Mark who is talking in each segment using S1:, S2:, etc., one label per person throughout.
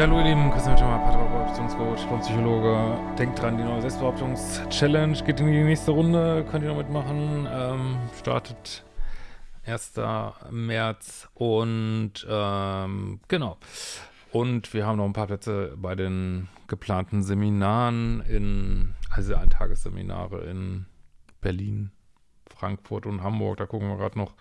S1: Ja, hallo ihr Lieben, Christian Beziehungscoach und Psychologe. Denkt dran, die neue Selbstbehauptungs-Challenge geht in die nächste Runde, könnt ihr noch mitmachen. Ähm, startet 1. März und ähm, genau. Und wir haben noch ein paar Plätze bei den geplanten Seminaren in, also Eintagesseminare in Berlin, Frankfurt und Hamburg. Da gucken wir gerade noch,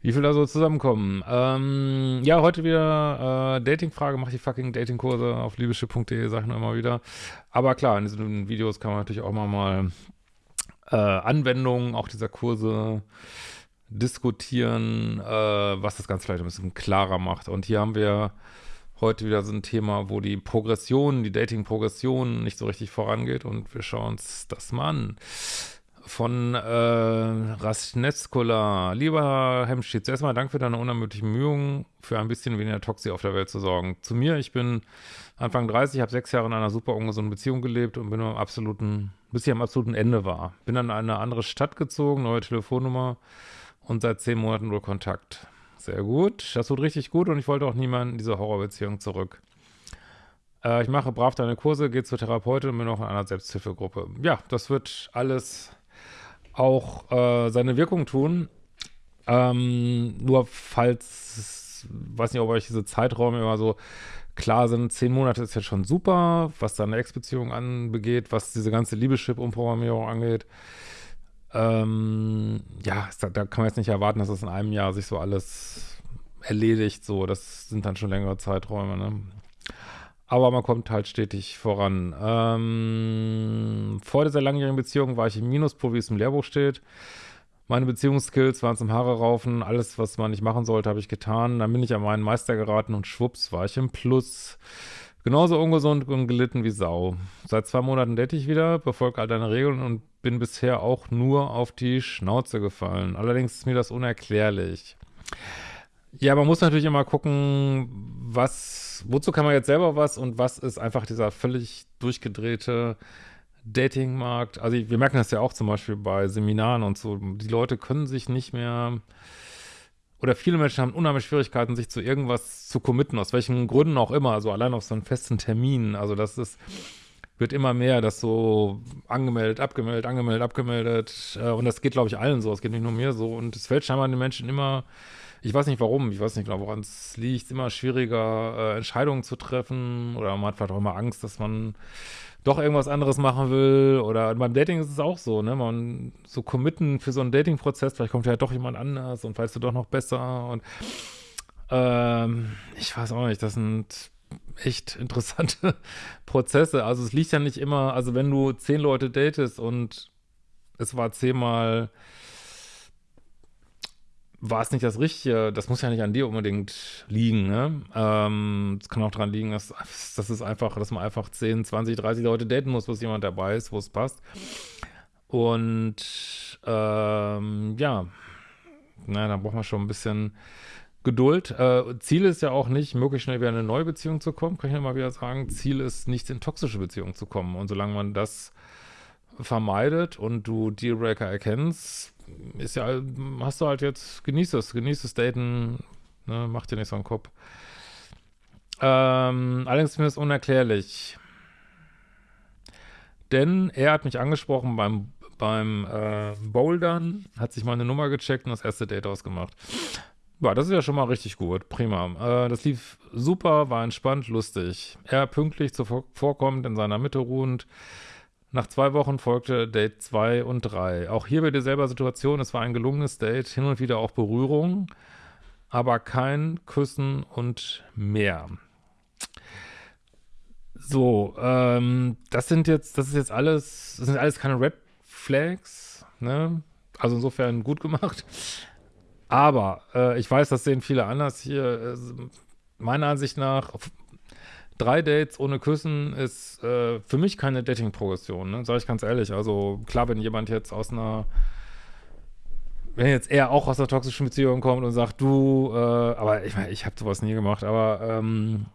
S1: wie viel da so zusammenkommen. Ähm, ja, heute wieder äh, Dating-Frage. Mach die fucking Dating-Kurse auf liebeschiff.de, sag ich nur immer wieder. Aber klar, in diesen Videos kann man natürlich auch mal, mal äh, Anwendungen auch dieser Kurse diskutieren, äh, was das Ganze vielleicht ein bisschen klarer macht. Und hier haben wir heute wieder so ein Thema, wo die Progression, die Dating-Progression nicht so richtig vorangeht und wir schauen uns das mal an von äh, Rasnetskola. Lieber Hemschitz, erstmal Dank für deine unermüdlichen Mühungen, für ein bisschen weniger Toxi auf der Welt zu sorgen. Zu mir, ich bin Anfang 30, habe sechs Jahre in einer super ungesunden Beziehung gelebt und bin am absoluten, bis ich am absoluten Ende war. Bin dann in eine andere Stadt gezogen, neue Telefonnummer und seit zehn Monaten nur Kontakt. Sehr gut, das tut richtig gut und ich wollte auch niemanden in diese Horrorbeziehung zurück. Äh, ich mache brav deine Kurse, gehe zur Therapeutin und bin auch in einer Selbsthilfegruppe. Ja, das wird alles auch äh, seine Wirkung tun. Ähm, nur falls, weiß nicht, ob euch diese Zeiträume immer so klar sind, zehn Monate ist jetzt schon super, was da eine Ex-Beziehung anbegeht, was diese ganze Liebeschip-Umprogrammierung angeht. Ähm, ja, da, da kann man jetzt nicht erwarten, dass das in einem Jahr sich so alles erledigt, so, das sind dann schon längere Zeiträume, ne? Aber man kommt halt stetig voran. Ähm, vor dieser langjährigen Beziehung war ich im Minuspol, wie es im Lehrbuch steht. Meine Beziehungsskills waren zum Haare raufen. Alles, was man nicht machen sollte, habe ich getan. Dann bin ich an meinen Meister geraten und schwupps war ich im Plus. Genauso ungesund und gelitten wie Sau. Seit zwei Monaten date ich wieder, befolge all deine Regeln und bin bisher auch nur auf die Schnauze gefallen. Allerdings ist mir das unerklärlich. Ja, man muss natürlich immer gucken, was, wozu kann man jetzt selber was und was ist einfach dieser völlig durchgedrehte Datingmarkt. Also wir merken das ja auch zum Beispiel bei Seminaren und so. Die Leute können sich nicht mehr oder viele Menschen haben unheimlich Schwierigkeiten, sich zu irgendwas zu committen, aus welchen Gründen auch immer, also allein auf so einen festen Termin. Also das ist, wird immer mehr, das so angemeldet, abgemeldet, angemeldet, abgemeldet. Äh, und das geht, glaube ich, allen so. Es geht nicht nur mir so. Und es fällt scheinbar den Menschen immer ich weiß nicht warum, ich weiß nicht genau, woran es liegt, Es ist immer schwieriger, äh, Entscheidungen zu treffen oder man hat vielleicht auch immer Angst, dass man doch irgendwas anderes machen will. Oder beim Dating ist es auch so, ne, man so committen für so einen Dating-Prozess, vielleicht kommt ja doch jemand anders und weißt du doch noch besser. Und ähm, ich weiß auch nicht, das sind echt interessante Prozesse, also es liegt ja nicht immer, also wenn du zehn Leute datest und es war zehnmal war es nicht das Richtige, das muss ja nicht an dir unbedingt liegen, ne? Ähm, es kann auch daran liegen, dass, dass es einfach, dass man einfach 10, 20, 30 Leute daten muss, bis jemand dabei ist, wo es passt. Und ähm, ja, na, da braucht man schon ein bisschen Geduld. Äh, Ziel ist ja auch nicht, möglichst schnell wieder in eine neue Beziehung zu kommen, kann ich immer wieder sagen. Ziel ist nicht in toxische Beziehungen zu kommen. Und solange man das vermeidet und du Dealbreaker erkennst, ist ja, hast du halt jetzt, genieß es, genieß das Daten, ne, mach dir nicht so einen Kopf. Ähm, allerdings ist mir das unerklärlich. Denn er hat mich angesprochen beim, beim äh, Bouldern, hat sich meine Nummer gecheckt und das erste Date ausgemacht. Ja, das ist ja schon mal richtig gut, prima. Äh, das lief super, war entspannt, lustig. Er pünktlich zuvorkommend, in seiner Mitte ruhend, nach zwei Wochen folgte Date 2 und 3. Auch hier bei derselben Situation, es war ein gelungenes Date, hin und wieder auch Berührung, aber kein Küssen und mehr. So, ähm, das sind jetzt, das ist jetzt alles, das sind alles keine Red Flags, ne? Also insofern gut gemacht. Aber äh, ich weiß, das sehen viele anders hier. Äh, meiner Ansicht nach, drei Dates ohne Küssen ist äh, für mich keine Dating-Progression, ne? Sag ich ganz ehrlich. Also klar, wenn jemand jetzt aus einer wenn jetzt er auch aus einer toxischen Beziehung kommt und sagt, du, äh, aber ich meine, ich habe sowas nie gemacht, aber ähm,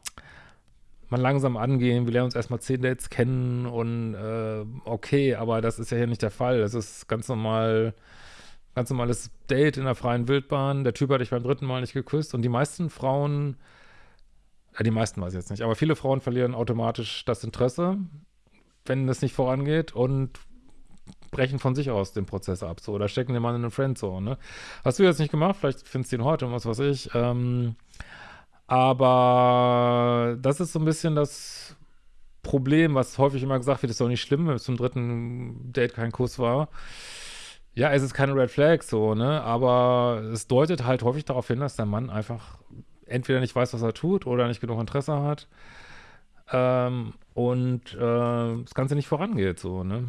S1: man langsam angehen, wir lernen uns erstmal zehn Dates kennen und äh, okay, aber das ist ja hier nicht der Fall. Das ist ganz normal, ganz normales Date in der freien Wildbahn. Der Typ hat dich beim dritten Mal nicht geküsst und die meisten Frauen Ja, die meisten weiß ich jetzt nicht, aber viele Frauen verlieren automatisch das Interesse, wenn es nicht vorangeht und brechen von sich aus den Prozess ab, so, oder stecken den Mann in eine Friendzone, ne? Hast du jetzt nicht gemacht, vielleicht findest du ihn heute und was weiß ich, ähm, aber das ist so ein bisschen das Problem, was häufig immer gesagt wird, ist doch nicht schlimm, wenn es zum dritten Date kein Kuss war. Ja, es ist keine Red Flag, so, ne, aber es deutet halt häufig darauf hin, dass der Mann einfach entweder nicht weiß, was er tut oder nicht genug Interesse hat ähm, und äh, das Ganze nicht vorangeht, so, ne.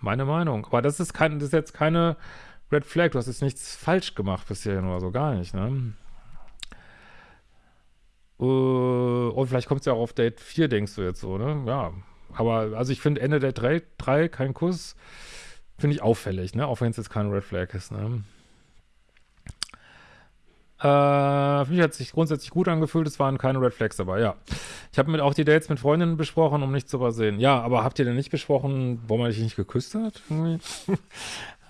S1: Meine Meinung. Aber das ist, kein, das ist jetzt keine Red Flag, du hast jetzt nichts falsch gemacht bisher oder so, gar nicht, ne. Äh, und vielleicht kommt es ja auch auf Date 4, denkst du jetzt so, ne? Ja. Aber, also ich finde Ende Date 3, 3 kein Kuss, finde ich auffällig, ne? Auch wenn es jetzt kein Red Flag ist, ne? Äh, für mich hat sich grundsätzlich gut angefühlt, es waren keine Red Flags dabei, ja. Ich habe mit auch die Dates mit Freundinnen besprochen, um nichts zu übersehen. Ja, aber habt ihr denn nicht besprochen, warum man dich nicht geküsst hat? äh,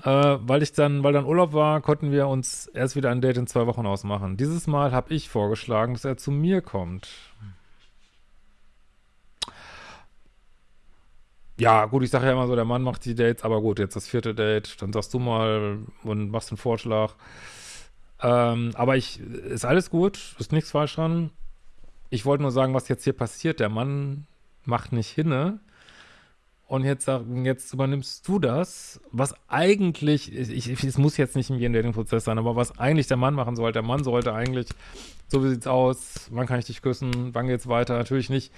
S1: weil ich dann, weil dann Urlaub war, konnten wir uns erst wieder ein Date in zwei Wochen ausmachen. Dieses Mal habe ich vorgeschlagen, dass er zu mir kommt. Ja, gut, ich sage ja immer so, der Mann macht die Dates, aber gut, jetzt das vierte Date, dann sagst du mal und machst einen Vorschlag. Ähm, aber ich, ist alles gut, ist nichts falsch dran. Ich wollte nur sagen, was jetzt hier passiert. Der Mann macht nicht hinne. Und jetzt, jetzt übernimmst du das, was eigentlich, ich, es muss jetzt nicht im Dating-Prozess sein, aber was eigentlich der Mann machen sollte. Der Mann sollte eigentlich, so wie sieht's aus, wann kann ich dich küssen, wann geht's weiter? Natürlich nicht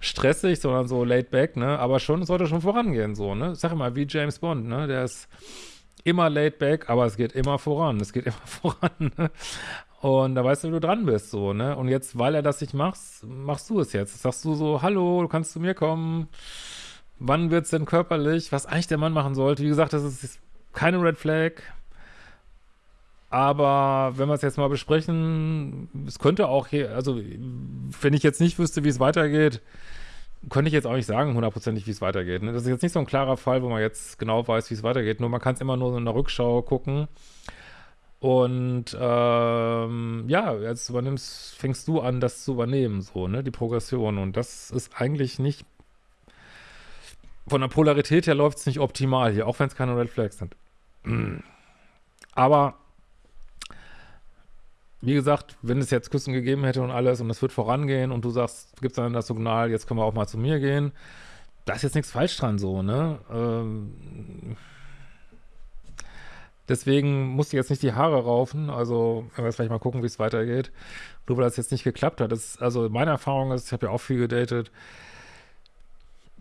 S1: stressig, sondern so laid back, ne? Aber schon, sollte schon vorangehen, so, ne? Sag mal, wie James Bond, ne? Der ist immer laid back, aber es geht immer voran. Es geht immer voran. Ne? Und da weißt du, wie du dran bist, so, ne? Und jetzt, weil er das nicht macht, machst du es jetzt. Sagst du so, hallo, du kannst zu mir kommen. Wann wird's denn körperlich? Was eigentlich der Mann machen sollte. Wie gesagt, das ist keine Red Flag. Aber wenn wir es jetzt mal besprechen, es könnte auch hier, also wenn ich jetzt nicht wüsste, wie es weitergeht, könnte ich jetzt auch nicht sagen, hundertprozentig, wie es weitergeht. Ne? Das ist jetzt nicht so ein klarer Fall, wo man jetzt genau weiß, wie es weitergeht. Nur man kann es immer nur in der Rückschau gucken. Und ähm, ja, jetzt übernimmst, fängst du an, das zu übernehmen, so, ne, die Progression. Und das ist eigentlich nicht, von der Polarität her läuft es nicht optimal hier, auch wenn es keine Red Flags sind. Aber wie gesagt, wenn es jetzt Küssen gegeben hätte und alles und es wird vorangehen und du sagst, gibst dann das Signal, jetzt können wir auch mal zu mir gehen, da ist jetzt nichts falsch dran so, ne? Ähm, deswegen muss ich jetzt nicht die Haare raufen, also wenn wir jetzt vielleicht mal gucken, wie es weitergeht. Nur weil das jetzt nicht geklappt hat. Das, also meine Erfahrung ist, ich habe ja auch viel gedatet,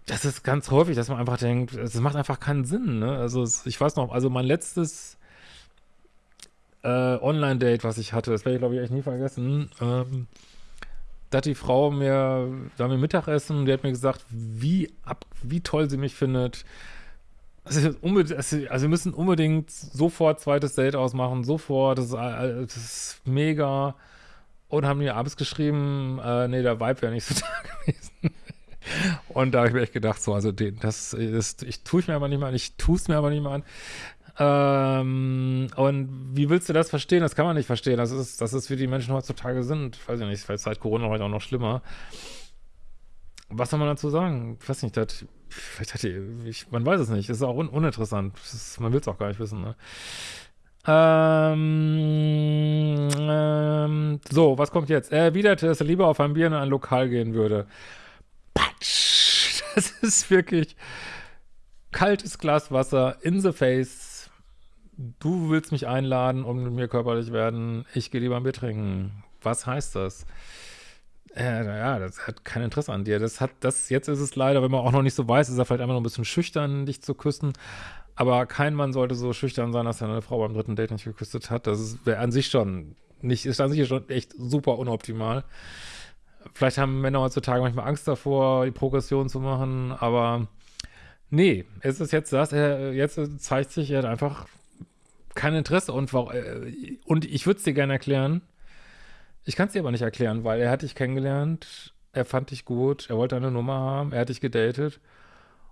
S1: das ist ganz häufig, dass man einfach denkt, es macht einfach keinen Sinn, ne? Also ich weiß noch, also mein letztes äh, Online-Date, was ich hatte, das werde ich glaube ich echt nie vergessen, ähm, da hat die Frau mir, da haben wir Mittagessen, die hat mir gesagt, wie, ab, wie toll sie mich findet. Also, also, wir müssen unbedingt sofort zweites Date ausmachen, sofort, das ist, äh, das ist mega. Und haben mir abends geschrieben, äh, nee, der Vibe wäre nicht so da gewesen. Und da habe ich mir echt gedacht, so, also den, das ist, ich tue es mir aber nicht mal an, ich tue es mir aber nicht mal an. Ähm, und wie willst du das verstehen? Das kann man nicht verstehen. Das ist, das ist, wie die Menschen heutzutage sind. Weiß ich nicht, vielleicht seit Corona heute auch noch schlimmer. Was soll man dazu sagen? Ich weiß nicht, das, vielleicht hat die, ich, man weiß es nicht. Das ist auch un uninteressant. Ist, man will es auch gar nicht wissen, ne? Ähm, ähm, so, was kommt jetzt? Er erwiderte, dass er lieber auf ein Bier in ein Lokal gehen würde. Patsch! Das ist wirklich kaltes Glas Wasser in the face du willst mich einladen und mit mir körperlich werden, ich gehe lieber ein Bier trinken. Was heißt das? Äh, ja, das hat kein Interesse an dir. Das hat, das, jetzt ist es leider, wenn man auch noch nicht so weiß, ist er vielleicht einfach noch ein bisschen schüchtern, dich zu küssen. Aber kein Mann sollte so schüchtern sein, dass er eine Frau beim dritten Date nicht geküsst hat. Das wäre an sich schon nicht, ist an sich schon echt super unoptimal. Vielleicht haben Männer heutzutage manchmal Angst davor, die Progression zu machen, aber nee, es ist jetzt das, er, jetzt zeigt sich, er hat einfach kein Interesse und, äh, und ich würde es dir gerne erklären. Ich kann es dir aber nicht erklären, weil er hat dich kennengelernt, er fand dich gut, er wollte eine Nummer haben, er hat dich gedatet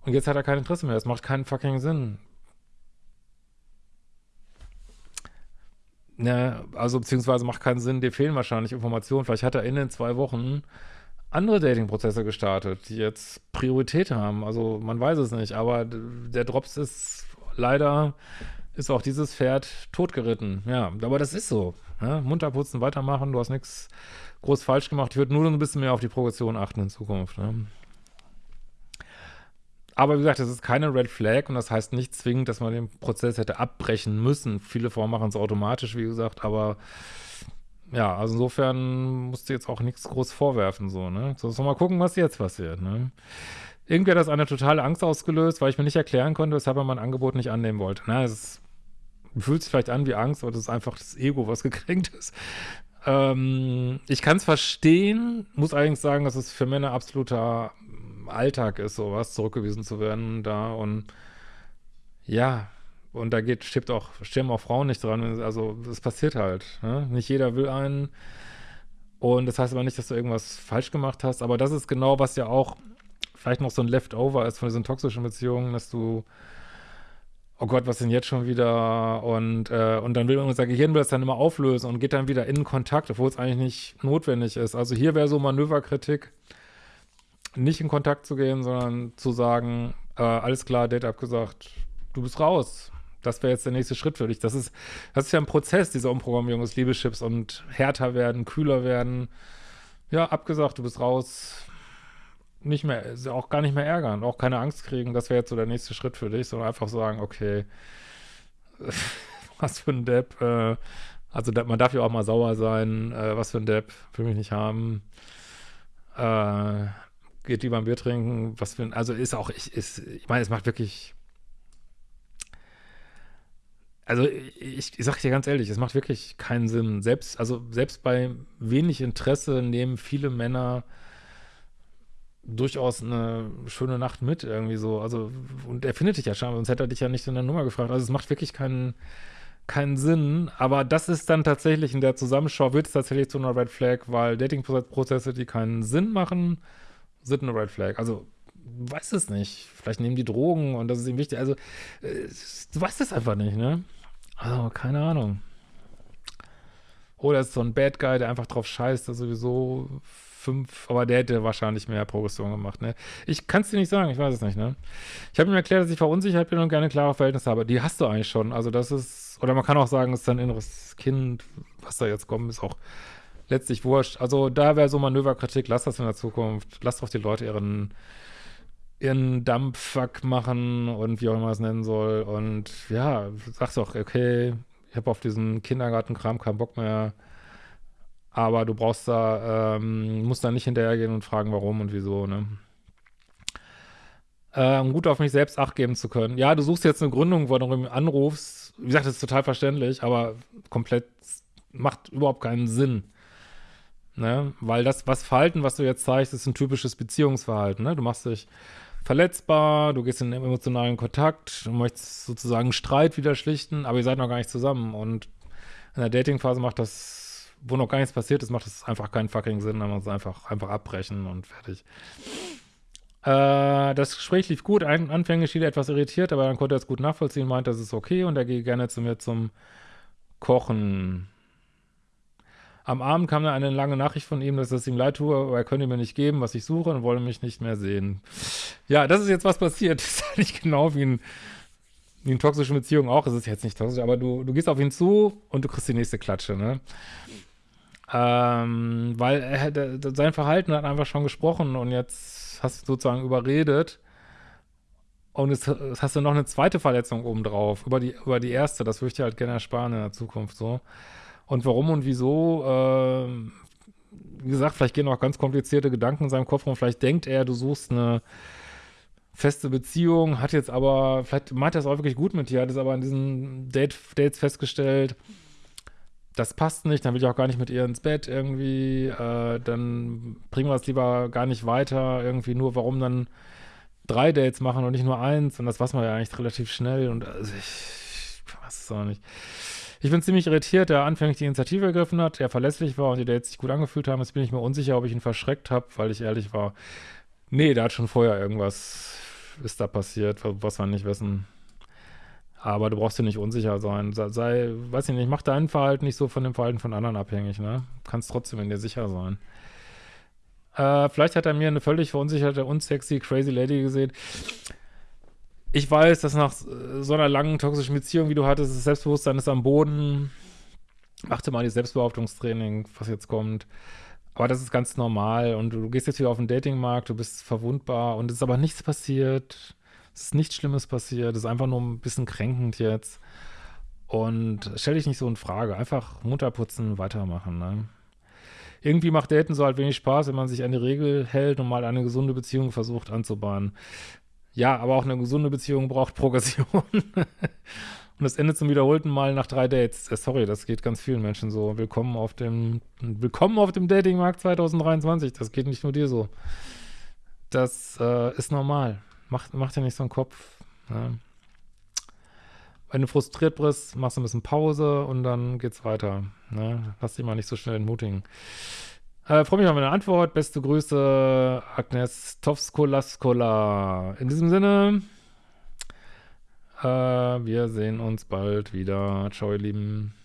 S1: und jetzt hat er kein Interesse mehr. Das macht keinen fucking Sinn. Ne, also beziehungsweise macht keinen Sinn, dir fehlen wahrscheinlich Informationen. Vielleicht hat er in den zwei Wochen andere Dating-Prozesse gestartet, die jetzt Priorität haben. Also man weiß es nicht, aber der Drops ist leider, ist auch dieses Pferd totgeritten. Ja, aber das ist so. Ne? Munter weitermachen, du hast nichts groß falsch gemacht. Ich würde nur ein bisschen mehr auf die Progression achten in Zukunft. Ne? Aber wie gesagt, das ist keine Red Flag und das heißt nicht zwingend, dass man den Prozess hätte abbrechen müssen. Viele Frauen machen es automatisch, wie gesagt, aber ja, also insofern musst du jetzt auch nichts groß vorwerfen, so, ne? So, so mal gucken, was jetzt passiert, ne? Irgendwie hat das eine totale Angst ausgelöst, weil ich mir nicht erklären konnte, weshalb er mein Angebot nicht annehmen wollte. Na, es fühlt sich vielleicht an wie Angst, aber das ist einfach das Ego, was gekränkt ist. Ähm, ich kann es verstehen, muss allerdings sagen, dass es für Männer absoluter Alltag ist, sowas zurückgewiesen zu werden da und ja, und da geht, stirbt auch, sterben auch Frauen nicht dran. Also es passiert halt. Ne? Nicht jeder will einen. Und das heißt aber nicht, dass du irgendwas falsch gemacht hast. Aber das ist genau, was ja auch vielleicht noch so ein Leftover ist von diesen toxischen Beziehungen, dass du, oh Gott, was denn jetzt schon wieder? Und, äh, und dann will unser Gehirn will das dann immer auflösen und geht dann wieder in Kontakt, obwohl es eigentlich nicht notwendig ist. Also hier wäre so Manöverkritik, nicht in Kontakt zu gehen, sondern zu sagen, äh, alles klar, Date abgesagt, du bist raus das wäre jetzt der nächste Schritt für dich. Das ist, das ist ja ein Prozess, diese Umprogrammierung des Liebeschips und härter werden, kühler werden. Ja, abgesagt, du bist raus. Nicht mehr, auch gar nicht mehr ärgern, auch keine Angst kriegen. Das wäre jetzt so der nächste Schritt für dich, sondern einfach sagen, okay, was für ein Depp. Äh, also man darf ja auch mal sauer sein. Äh, was für ein Depp, will mich nicht haben. Äh, geht lieber ein Bier trinken. Was für ein, also ist auch, ich, ist, ich meine, es macht wirklich also ich, ich sage dir ganz ehrlich, es macht wirklich keinen Sinn. Selbst, also selbst bei wenig Interesse nehmen viele Männer durchaus eine schöne Nacht mit irgendwie so. Also, und er findet dich ja schon, sonst hätte er dich ja nicht in der Nummer gefragt. Also es macht wirklich keinen, keinen Sinn. Aber das ist dann tatsächlich in der Zusammenschau, wird es tatsächlich zu einer Red Flag, weil Dating-Prozesse, die keinen Sinn machen, sind eine Red Flag. Also weiß es nicht. Vielleicht nehmen die Drogen und das ist ihm wichtig. Also, äh, du weißt es einfach nicht, ne? Also, keine Ahnung. Oder ist so ein Bad Guy, der einfach drauf scheißt, der sowieso fünf, aber der hätte wahrscheinlich mehr Progression gemacht, ne? Ich kann es dir nicht sagen, ich weiß es nicht, ne? Ich habe ihm erklärt, dass ich verunsichert bin und gerne klare Verhältnisse habe. Die hast du eigentlich schon. Also das ist, oder man kann auch sagen, es ist dein inneres Kind, was da jetzt kommt, ist auch letztlich wurscht. Also da wäre so Manöverkritik, lass das in der Zukunft. Lass doch die Leute ihren ihren Dumpfuck machen und wie auch immer es nennen soll. Und ja, sagst doch, okay, ich habe auf diesen Kindergartenkram keinen Bock mehr. Aber du brauchst da, ähm, musst da nicht hinterhergehen und fragen, warum und wieso, ne? Um gut auf mich selbst Acht geben zu können. Ja, du suchst jetzt eine Gründung, wo du anrufst. Wie gesagt, das ist total verständlich, aber komplett macht überhaupt keinen Sinn. Ne? Weil das, was Verhalten, was du jetzt zeigst, ist ein typisches Beziehungsverhalten. Ne? Du machst dich verletzbar, du gehst in emotionalen Kontakt, du möchtest sozusagen Streit wieder schlichten, aber ihr seid noch gar nicht zusammen. Und in der Datingphase macht das, wo noch gar nichts passiert ist, macht das einfach keinen fucking Sinn, dann muss einfach, einfach abbrechen und fertig. Äh, das Gespräch lief gut, Ein, anfänglich schien er etwas irritiert, aber dann konnte er es gut nachvollziehen, meinte, das ist okay und er gehe gerne zu mir zum Kochen. Am Abend kam dann eine lange Nachricht von ihm, dass es ihm leid tue, aber er könne mir nicht geben, was ich suche und wolle mich nicht mehr sehen. Ja, das ist jetzt was passiert. Das ist eigentlich genau wie ein wie in toxischen Beziehungen auch, es ist jetzt nicht toxisch, aber du, du gehst auf ihn zu und du kriegst die nächste Klatsche, ne? Ähm, weil er, der, sein Verhalten hat einfach schon gesprochen und jetzt hast du sozusagen überredet und jetzt, hast du noch eine zweite Verletzung obendrauf, über die, über die erste, das würde ich dir halt gerne ersparen in der Zukunft so. Und warum und wieso, äh, wie gesagt, vielleicht gehen auch ganz komplizierte Gedanken in seinem Kopf rum. Vielleicht denkt er, du suchst eine feste Beziehung, hat jetzt aber, vielleicht meint er es auch wirklich gut mit dir, hat es aber in diesen Date, Dates festgestellt, das passt nicht, dann will ich auch gar nicht mit ihr ins Bett irgendwie, äh, dann bringen wir es lieber gar nicht weiter, irgendwie nur, warum dann drei Dates machen und nicht nur eins und das weiß man ja eigentlich relativ schnell und also ich, ich weiß es auch nicht. Ich bin ziemlich irritiert, der anfänglich die Initiative ergriffen hat, er verlässlich war und die Dates sich gut angefühlt haben. Jetzt bin ich mir unsicher, ob ich ihn verschreckt habe, weil ich ehrlich war. Nee, da hat schon vorher irgendwas ist da passiert, was wir nicht wissen. Aber du brauchst dir nicht unsicher sein. Sei, weiß ich nicht, mach dein Verhalten nicht so von dem Verhalten von anderen abhängig, ne? Kannst trotzdem in dir sicher sein. Äh, vielleicht hat er mir eine völlig verunsicherte, unsexy, crazy Lady gesehen. Ich weiß, dass nach so einer langen toxischen Beziehung, wie du hattest, das Selbstbewusstsein ist am Boden. Achte mal die Selbstbehauptungstraining, was jetzt kommt. Aber das ist ganz normal und du gehst jetzt wieder auf den Datingmarkt, du bist verwundbar und es ist aber nichts passiert. Es ist nichts Schlimmes passiert, es ist einfach nur ein bisschen kränkend jetzt. Und stell dich nicht so in Frage. Einfach munter putzen, weitermachen. Ne? Irgendwie macht Daten so halt wenig Spaß, wenn man sich an die Regel hält und mal eine gesunde Beziehung versucht anzubahnen. Ja, aber auch eine gesunde Beziehung braucht Progression. Und das endet zum wiederholten Mal nach drei Dates. Äh, sorry, das geht ganz vielen Menschen so. Willkommen auf dem, willkommen auf dem Datingmarkt 2023. Das geht nicht nur dir so. Das äh, ist normal. Mach, mach dir nicht so einen Kopf. Ne? Wenn du frustriert bist, machst du ein bisschen Pause und dann geht's weiter. Ne? Lass dich mal nicht so schnell entmutigen. Äh, Freue mich auf eine Antwort. Beste Grüße, Agnes Tovskolaskola. In diesem Sinne. Äh, wir sehen uns bald wieder. Ciao, ihr Lieben.